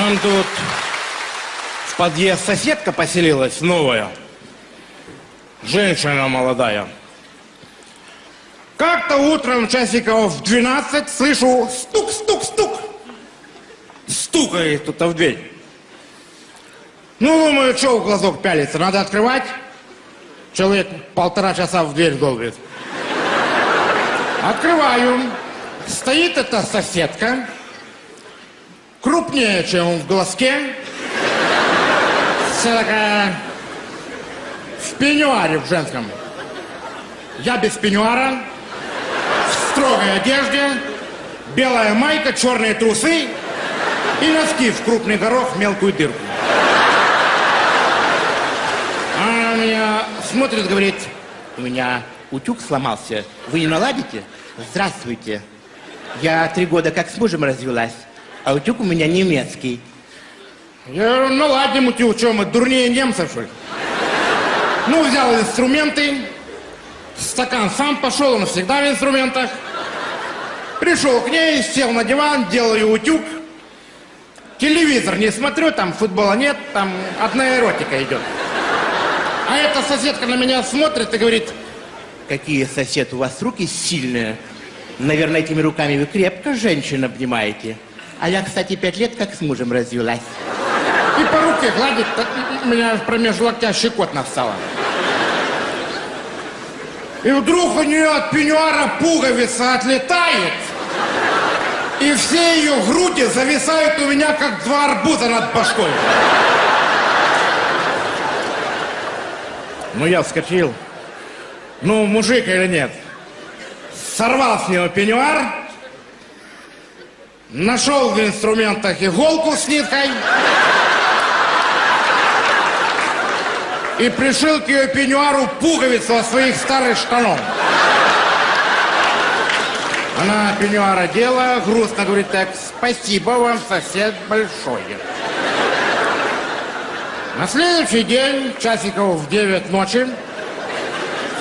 Нам тут в подъезд соседка поселилась новая. Женщина молодая. Как-то утром часиков в 12 слышу стук, стук, стук. Стукает кто-то в дверь. Ну, думаю, что в глазок пялится, надо открывать. Человек полтора часа в дверь долбит. Открываю. Стоит эта соседка. Крупнее, чем в глазке. Вся такая в пеньюаре в женском. Я без пеньюара, в строгой одежде, белая майка, черные трусы и носки в крупный горох, мелкую дырку. Она на меня смотрит, говорит, у меня утюг сломался, вы не наладите? Здравствуйте. Я три года как с мужем развелась, а утюг у меня немецкий. Я говорю, наладим утюг, что мы, дурнее немцев, что ли? Ну, взял инструменты, стакан сам пошел, он всегда в инструментах. Пришел к ней, сел на диван, делаю утюг. Телевизор не смотрю, там футбола нет, там одна эротика идет. А эта соседка на меня смотрит и говорит, какие сосед, у вас руки сильные. Наверное, этими руками вы крепко женщин обнимаете. А я, кстати, пять лет как с мужем развелась. И по руке гладит, так меня промеж локтя щекотно встала. И вдруг у нее от пеньюара пуговица отлетает, и все ее груди зависают у меня, как два арбуза над башкой. Ну, я вскочил. Ну, мужик или нет? Сорвал с него пеньюар, нашел в инструментах иголку с ниткой и пришил к ее пеньюару пуговицу от своих старых штанов. Она пеньюар одела, грустно говорит так, спасибо вам, сосед, большое. На следующий день, часиков в 9 ночи,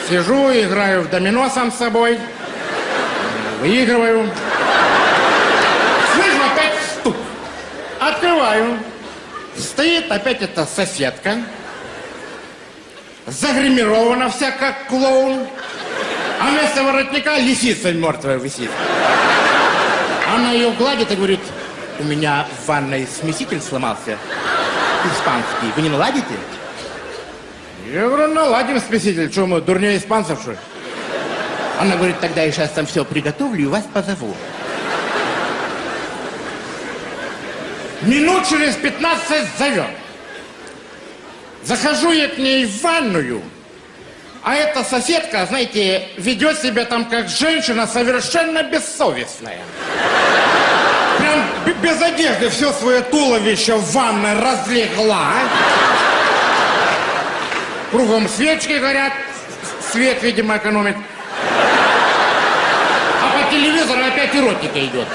сижу, играю в домино сам с собой, выигрываю. Слышу опять стук. Открываю. Стоит опять эта соседка, загримирована вся как клоун, а вместо воротника лисица мертвая висит. Она ее гладит и говорит, у меня в ванной смеситель сломался, испанский, вы не наладите? Я говорю, наладим смеситель, что мы, дурнее испанцев, что ли? Она говорит, тогда я сейчас там все приготовлю и вас позову. Минут через 15 зовет. Захожу я к ней в ванную, а эта соседка, знаете, ведет себя там как женщина совершенно бессовестная. Прям без одежды все свое туловище в ванной разлегла. Кругом свечки горят, свет, видимо, экономит. А по телевизору опять эротика идет.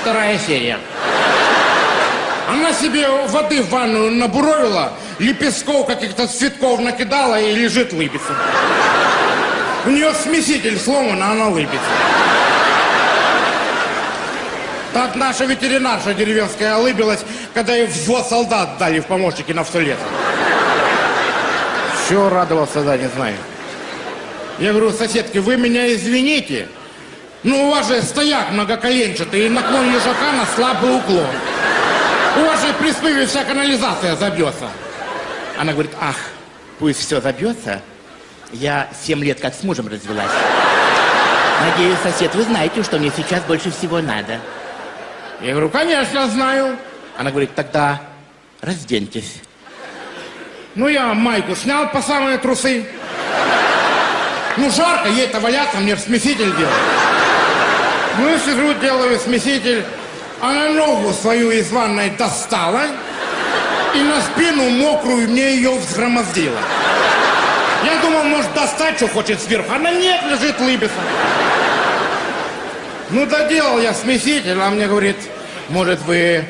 Вторая серия. Она себе воды в ванную набуровила, лепестков каких-то цветков накидала и лежит лыбится. У нее смеситель сломан, а она лыбится. Так наша ветеринарша деревенская олыбилась, когда ей взвод солдат дали в помощники на все лето. Все радовался, да, не знаю. Я говорю, соседки, вы меня извините, но у вас же стояк многоколенчатый и наклон лежака на слабый уклон. У вас же при спыве вся канализация забьется. Она говорит, ах, пусть все забьется. Я семь лет как с мужем развелась. Надеюсь, сосед, вы знаете, что мне сейчас больше всего надо. Я говорю, конечно, знаю. Она говорит, тогда разденьтесь. Ну, я майку снял по самые трусы. Ну, жарко, ей-то валяться, мне смеситель делать. Ну, сижу, делаю смеситель. Она ногу свою из ванной достала и на спину мокрую мне ее взгромоздила. Я думал, может, достать, что хочет сверху. Она нет, лежит, лыбится. Ну, доделал я смеситель, а мне говорит, может, вы,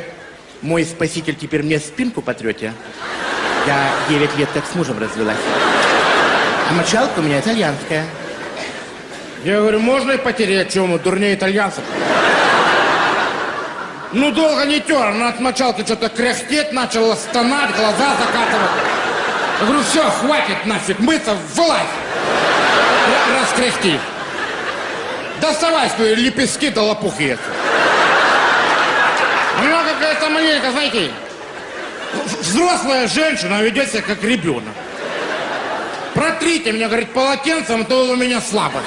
мой спаситель, теперь мне спинку потрете? Я 9 лет как с мужем развелась. А мочалка у меня итальянская. Я говорю, можно и потерять, чем мы, дурнее итальянцев. Ну, долго не тер, она от мочалки что-то кряхтеть начала, стонать, глаза закатывать. Я говорю, все, хватит нафиг мыться, вылазь. Раскряхти. Доставай свои лепестки да лопухи эти. Она какая-то маленькая, знаете, взрослая женщина ведет себя как ребенок. Протрите меня, говорит, полотенцем, а то у меня слабость.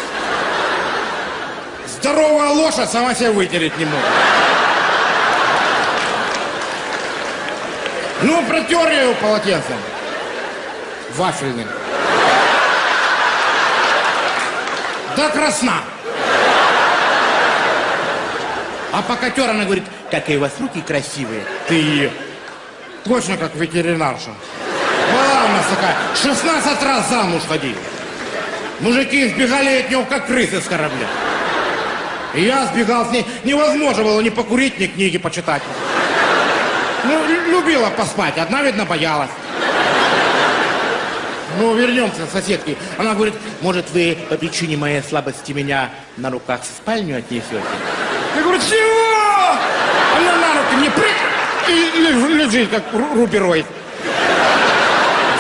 Здоровая лошадь сама себя вытереть не может. Ну, протер я его полотенцем. Вафельным. До красна. А пока тер, она говорит, какие у вас руки красивые. Ты точно как ветеринарша. Была у нас такая, 16 раз замуж ходили. Мужики сбегали от него, как крысы с корабля. И я сбегал с ней. Невозможно было ни покурить, ни книги почитать. Ну, лю- любила поспать, одна, видно, боялась. Ну, вернемся к соседке. Она говорит, может, вы по причине моей слабости меня на руках в спальню отнесете? Я говорю, чего? Она на руки мне прыг и леж- лежит, как ру- рубероид.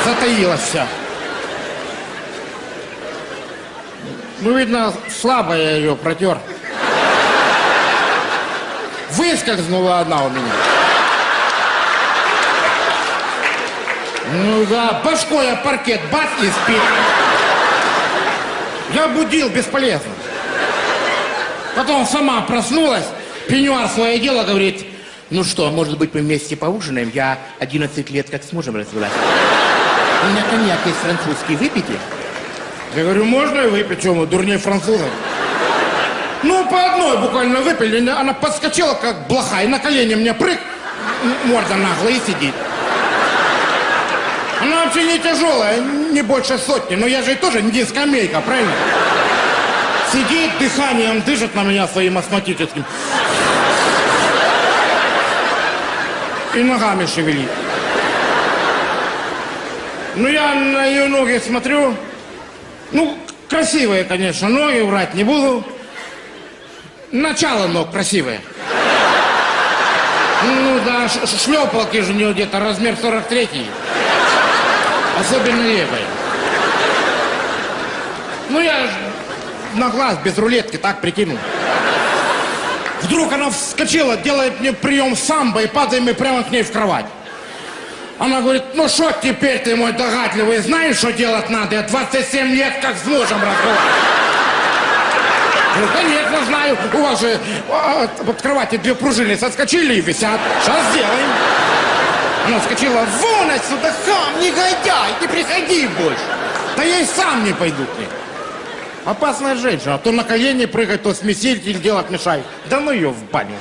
Затаилась вся. Ну, видно, слабо я ее протер. Выскользнула одна у меня. Ну да, башкой я паркет, бац и спит. Я будил, бесполезно. Потом сама проснулась, пенюар свое дело, говорит, ну что, может быть, мы вместе поужинаем? Я 11 лет как с мужем. У меня коньяк есть французский, выпейте? Я говорю, можно и выпить, что мы, дурнее французов? Ну, по одной буквально выпили, она подскочила, как блоха, и на колени мне прыг, морда наглая, и сидит. Она вообще не тяжелая, не больше сотни, но я же тоже не скамейка, правильно? Сидит, дыханием дышит на меня своим астматическим. И ногами шевелит. Ну, я на ее ноги смотрю. Ну, красивые, конечно, ноги, врать не буду. Начало ног красивое. Ну да, шлепалки же у нее где-то размер 43 Особенно левая. Ну я на глаз без рулетки так прикинул. Вдруг она вскочила, делает мне прием самбо и падаем мы прямо к ней в кровать. Она говорит, ну что теперь ты мой догадливый, знаешь, что делать надо? Я 27 лет как с мужем разговариваю. Ну, конечно, знаю. У вас же а, под кровати две пружины соскочили и висят. Сейчас сделаем. Она вскочила. Вон отсюда, хам, негодяй, не приходи больше. Да я и сам не пойду к ней. Опасная женщина. То на колени прыгать, то смеситель делать мешает. Да ну ее в баню.